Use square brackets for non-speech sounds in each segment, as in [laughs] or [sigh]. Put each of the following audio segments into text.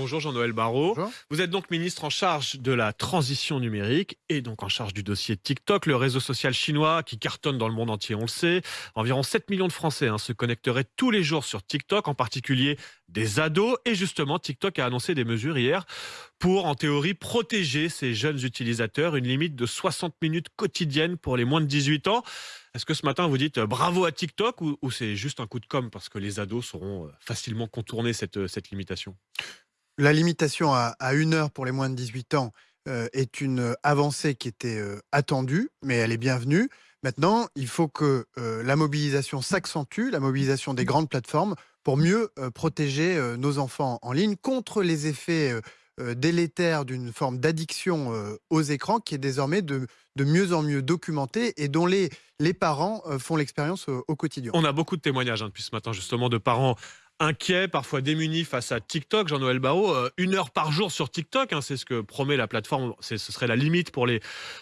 Bonjour Jean-Noël Barrot. Bonjour. Vous êtes donc ministre en charge de la transition numérique et donc en charge du dossier TikTok, le réseau social chinois qui cartonne dans le monde entier, on le sait. Environ 7 millions de Français hein, se connecteraient tous les jours sur TikTok, en particulier des ados. Et justement, TikTok a annoncé des mesures hier pour, en théorie, protéger ces jeunes utilisateurs, une limite de 60 minutes quotidiennes pour les moins de 18 ans. Est-ce que ce matin vous dites euh, bravo à TikTok ou, ou c'est juste un coup de com parce que les ados sauront euh, facilement contourner cette, euh, cette limitation? La limitation à, une heure pour les moins de 18 ans euh, est une avancée qui était euh, attendue, mais elle est bienvenue. Maintenant, il faut que euh, la mobilisation s'accentue, la mobilisation des grandes plateformes, pour mieux euh, protéger euh, nos enfants en ligne contre les effets euh, euh, délétères d'une forme d'addiction euh, aux écrans qui est désormais de, mieux en mieux documentée et dont les, les parents euh, font l'expérience au, au quotidien. On a beaucoup de témoignages hein, depuis ce matin, justement, de parents inquiets, parfois démunis face à TikTok. Jean-Noël Barrot, euh, une heure par jour sur TikTok, hein, c'est ce que promet la plateforme. Ce serait la limite pour les,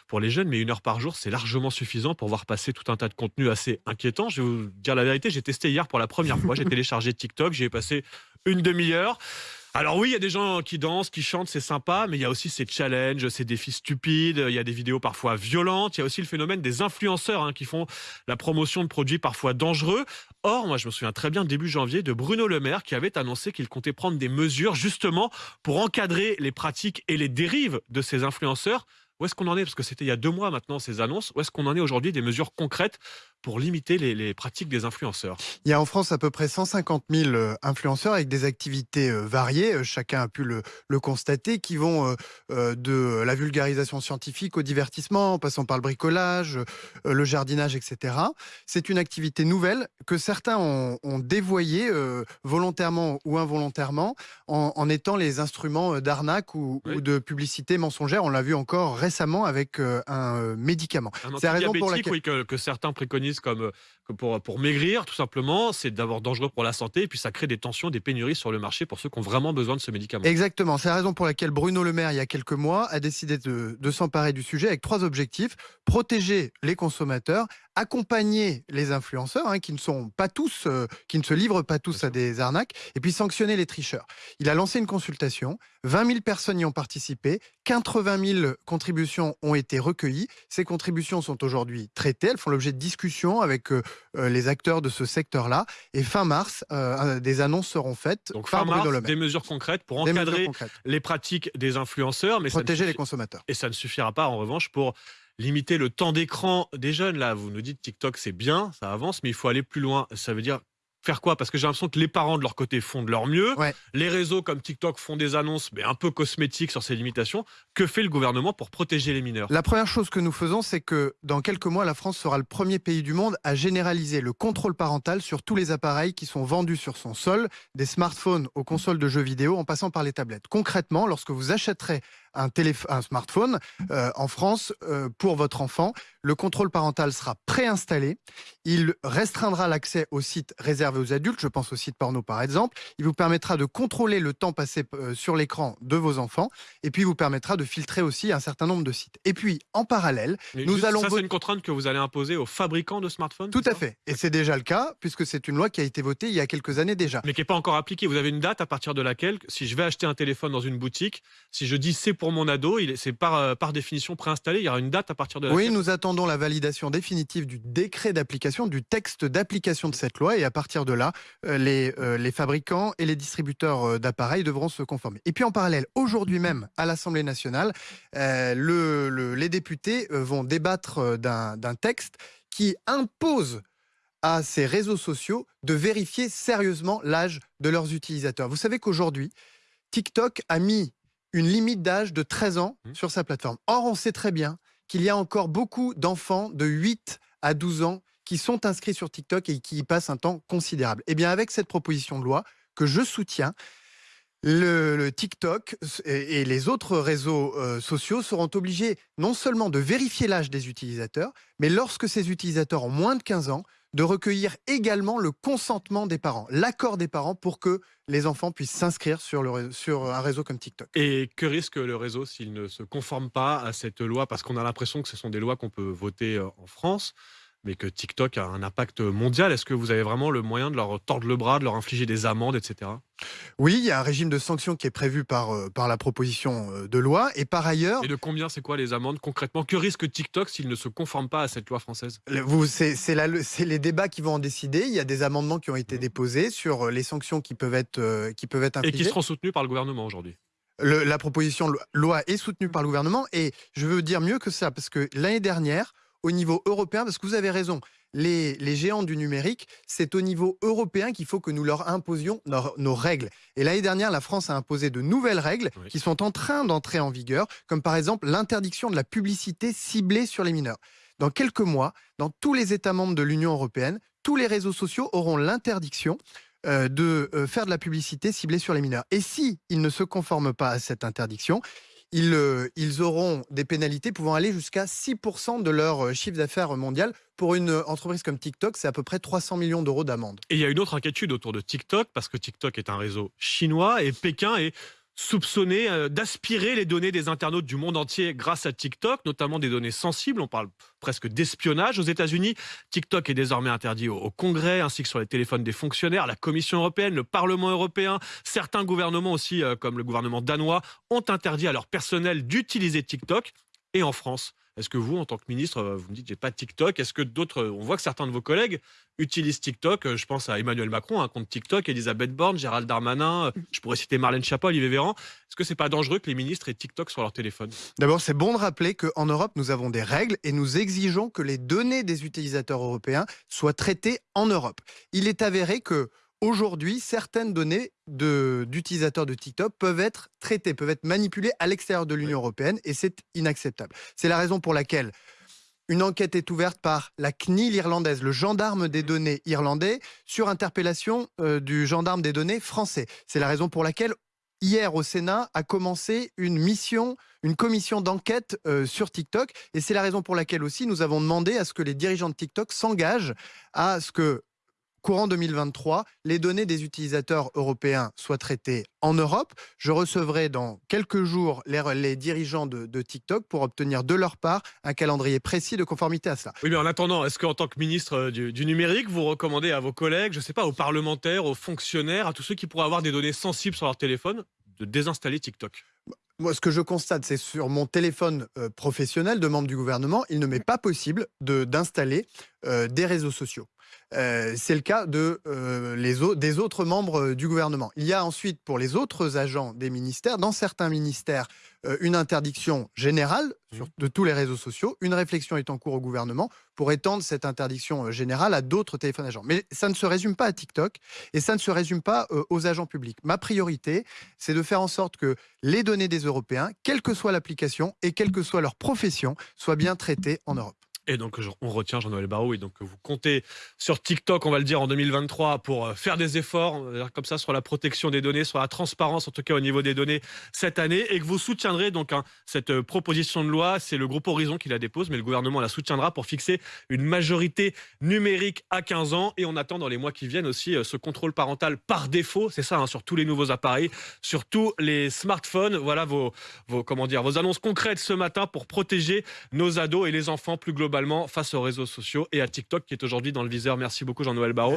pour les jeunes, mais une heure par jour, c'est largement suffisant pour voir passer tout un tas de contenus assez inquiétants. Je vais vous dire la vérité, j'ai testé hier pour la première fois. J'ai [laughs] téléchargé TikTok, j'y ai passé une demi-heure. Alors oui, il y a des gens qui dansent, qui chantent, c'est sympa, mais il y a aussi ces challenges, ces défis stupides, il y a des vidéos parfois violentes, il y a aussi le phénomène des influenceurs hein, qui font la promotion de produits parfois dangereux. Or, moi je me souviens très bien début janvier de Bruno Le Maire qui avait annoncé qu'il comptait prendre des mesures justement pour encadrer les pratiques et les dérives de ces influenceurs. Où est-ce qu'on en est? Parce que c'était il y a deux mois maintenant ces annonces. Où est-ce qu'on en est aujourd'hui des mesures concrètes? Pour limiter les, les pratiques des influenceurs Il y a en France à peu près 150 000 euh, influenceurs avec des activités euh, variées, euh, chacun a pu le, le constater, qui vont de la vulgarisation scientifique au divertissement, en passant par le bricolage, le jardinage, etc. C'est une activité nouvelle que certains ont, ont dévoyée volontairement ou involontairement en, en étant les instruments d'arnaque ou, Oui. ou de publicité mensongère. On l'a vu encore récemment avec un médicament. C'est la raison pour laquelle- oui, que, que certains préconisent comme, euh, que pour, pour maigrir, tout simplement, c'est d'abord dangereux pour la santé, et puis ça crée des tensions, des pénuries sur le marché pour ceux qui ont vraiment besoin de ce médicament. Exactement, c'est la raison pour laquelle Bruno Le Maire, il y a quelques mois, a décidé de, de s'emparer du sujet avec trois objectifs. Protéger les consommateurs, accompagner les influenceurs, hein, qui ne sont pas tous, euh, qui ne se livrent pas tous à des arnaques, et puis sanctionner les tricheurs. Il a lancé une consultation, 20 000 personnes y ont participé, 80 000 contributions ont été recueillies. Ces contributions sont aujourd'hui traitées, elles font l'objet de discussions avec euh, euh, les acteurs de ce secteur-là, et fin mars, euh, des annonces seront faites Donc fin mars, des mesures concrètes pour Des encadrer les pratiques des influenceurs, mais Protéger les consommateurs. Et ça ne suffira pas, en revanche, pour limiter le temps d'écran des jeunes. Là, vous nous dites TikTok, c'est bien, ça avance, mais il faut aller plus loin. Ça veut dire faire quoi? Parce que j'ai l'impression que les parents, de leur côté, font de leur mieux. Ouais. Les réseaux comme TikTok font des annonces, mais un peu cosmétiques sur ces limitations. Que fait le gouvernement pour protéger les mineurs? La première chose que nous faisons, c'est que dans quelques mois, la France sera le premier pays du monde à généraliser le contrôle parental sur tous les appareils qui sont vendus sur son sol, des smartphones aux consoles de jeux vidéo en passant par les tablettes. Concrètement, lorsque vous achèterez un, un smartphone euh, en France euh, pour votre enfant, le contrôle parental sera préinstallé. Il restreindra l'accès aux sites réservés aux adultes, je pense aux sites porno par exemple. Il vous permettra de contrôler le temps passé euh, sur l'écran de vos enfants et puis il vous permettra de filtrer aussi un certain nombre de sites. Et puis, en parallèle, Mais nous allons Ça, c'est une contrainte que vous allez imposer aux fabricants de smartphones tout à fait, et c'est déjà le cas, puisque c'est une loi qui a été votée il y a quelques années déjà. mais qui n'est pas encore appliquée. Vous avez une date à partir de laquelle, si je vais acheter un téléphone dans une boutique, si je dis c'est pour mon ado, c'est par, euh, par définition préinstallé, il y aura une date à partir de laquelle Oui, nous attendons la validation définitive du décret d'application, du texte d'application de cette loi, et à partir de là, euh, les, euh, les fabricants et les distributeurs d'appareils devront se conformer. Et puis en parallèle, aujourd'hui même, à l'Assemblée nationale, euh, le- le- les députés vont débattre d'un texte qui impose à ces réseaux sociaux de vérifier sérieusement l'âge de leurs utilisateurs. Vous savez qu'aujourd'hui, TikTok a mis une limite d'âge de 13 ans Mmh. sur sa plateforme. Or, on sait très bien qu'il y a encore beaucoup d'enfants de 8 à 12 ans qui sont inscrits sur TikTok et qui y passent un temps considérable. Eh bien, avec cette proposition de loi que je soutiens, le, TikTok et, les autres réseaux euh, sociaux seront obligés non seulement de vérifier l'âge des utilisateurs, mais lorsque ces utilisateurs ont moins de 15 ans, de recueillir également le consentement des parents, l'accord des parents pour que les enfants puissent s'inscrire sur, sur un réseau comme TikTok. Et que risque le réseau s'il ne se conforme pas à cette loi? Parce qu'on a l'impression que ce sont des lois qu'on peut voter euh, en France. Mais que TikTok a un impact mondial. Est-ce que vous avez vraiment le moyen de leur tordre le bras, de leur infliger des amendes, etc. Oui, il y a un régime de sanctions qui est prévu par, euh, par la proposition euh, de loi. Et par ailleurs. Et de combien c'est quoi les amendes concrètement? Que risque TikTok s'il ne se conforme pas à cette loi française? C'est les débats qui vont en décider. Il y a des amendements qui ont été déposés sur euh, les sanctions qui peuvent être, qui peuvent être infligées. Et qui seront soutenus par le gouvernement aujourd'hui? la proposition de loi est soutenue par le gouvernement. Et je veux dire mieux que ça, parce que l'année dernière, au niveau européen, parce que vous avez raison, les, géants du numérique, c'est au niveau européen qu'il faut que nous leur imposions nos, règles. Et l'année dernière, la France a imposé de nouvelles règles qui sont en train d'entrer en vigueur, comme par exemple l'interdiction de la publicité ciblée sur les mineurs. Dans quelques mois, dans tous les États membres de l'Union européenne, tous les réseaux sociaux auront l'interdiction euh, de euh, faire de la publicité ciblée sur les mineurs. Et si ils ne se conforment pas à cette interdiction, euh, ils, auront des pénalités pouvant aller jusqu'à 6% de leur euh, chiffre d'affaires mondial. Pour une euh, entreprise comme TikTok, c'est à peu près 300 millions d'euros d'amende. Et il y a une autre inquiétude autour de TikTok, parce que TikTok est un réseau chinois et Pékin est soupçonné euh, d'aspirer les données des internautes du monde entier grâce à TikTok, notamment des données sensibles. On parle presque d'espionnage aux États-Unis. TikTok est désormais interdit au, Congrès, ainsi que sur les téléphones des fonctionnaires. La Commission européenne, le Parlement européen, certains gouvernements aussi, euh, comme le gouvernement danois, ont interdit à leur personnel d'utiliser TikTok. Et en France, est-ce que vous, en tant que ministre, euh, vous me dites j'ai pas de TikTok? Est-ce que d'autres, on voit que certains de vos collègues utilisent TikTok euh, Je pense à Emmanuel Macron, un compte TikTok, Elisabeth Borne, Gérald Darmanin. Euh, je pourrais citer Marlène Schiappa, Olivier Véran. Est-ce que c'est pas dangereux que les ministres aient TikTok sur leur téléphone? D'abord, c'est bon de rappeler qu'en Europe, nous avons des règles et nous exigeons que les données des utilisateurs européens soient traitées en Europe. Il est avéré que Aujourd'hui, certaines données d'utilisateurs de, TikTok peuvent être traitées, peuvent être manipulées à l'extérieur de l'Union européenne et c'est inacceptable. C'est la raison pour laquelle une enquête est ouverte par la CNIL irlandaise, le gendarme des données irlandais, sur interpellation euh, du gendarme des données français. C'est la raison pour laquelle hier au Sénat a commencé une mission, une commission d'enquête euh, sur TikTok. Et c'est la raison pour laquelle aussi nous avons demandé à ce que les dirigeants de TikTok s'engagent à ce que courant 2023, les données des utilisateurs européens soient traitées en Europe. Je recevrai dans quelques jours les, dirigeants de, TikTok pour obtenir de leur part un calendrier précis de conformité à cela. Oui, mais en attendant, est-ce qu'en tant que ministre euh, du, numérique, vous recommandez à vos collègues, je ne sais pas, aux parlementaires, aux fonctionnaires, à tous ceux qui pourraient avoir des données sensibles sur leur téléphone, de désinstaller TikTok? Moi, ce que je constate, c'est sur mon téléphone euh, professionnel de membre du gouvernement, il ne m'est pas possible d'installer euh, des réseaux sociaux. Euh, c'est le cas de, euh, les des autres membres euh, du gouvernement. Il y a ensuite pour les autres agents des ministères, dans certains ministères, une interdiction générale mmh. de tous les réseaux sociaux. Une réflexion est en cours au gouvernement pour étendre cette interdiction générale à d'autres téléphones agents. Mais ça ne se résume pas à TikTok et ça ne se résume pas aux agents publics. Ma priorité, c'est de faire en sorte que les données des Européens, quelle que soit l'application et quelle que soit leur profession, soient bien traitées en Europe. Et donc, on retient Jean-Noël Barrot. Et donc, vous comptez sur TikTok, on va le dire, en 2023, pour euh, faire des efforts, comme ça, sur la protection des données, sur la transparence, en tout cas au niveau des données cette année. Et que vous soutiendrez donc hein, cette euh, proposition de loi. C'est le groupe Horizon qui la dépose, mais le gouvernement la soutiendra pour fixer une majorité numérique à 15 ans. Et on attend dans les mois qui viennent aussi euh, ce contrôle parental par défaut. C'est ça, hein, sur tous les nouveaux appareils, sur tous les smartphones. Voilà vos, comment dire, vos annonces concrètes ce matin pour protéger nos ados et les enfants plus globalement face aux réseaux sociaux et à TikTok qui est aujourd'hui dans le viseur. Merci beaucoup Jean-Noël Barraud.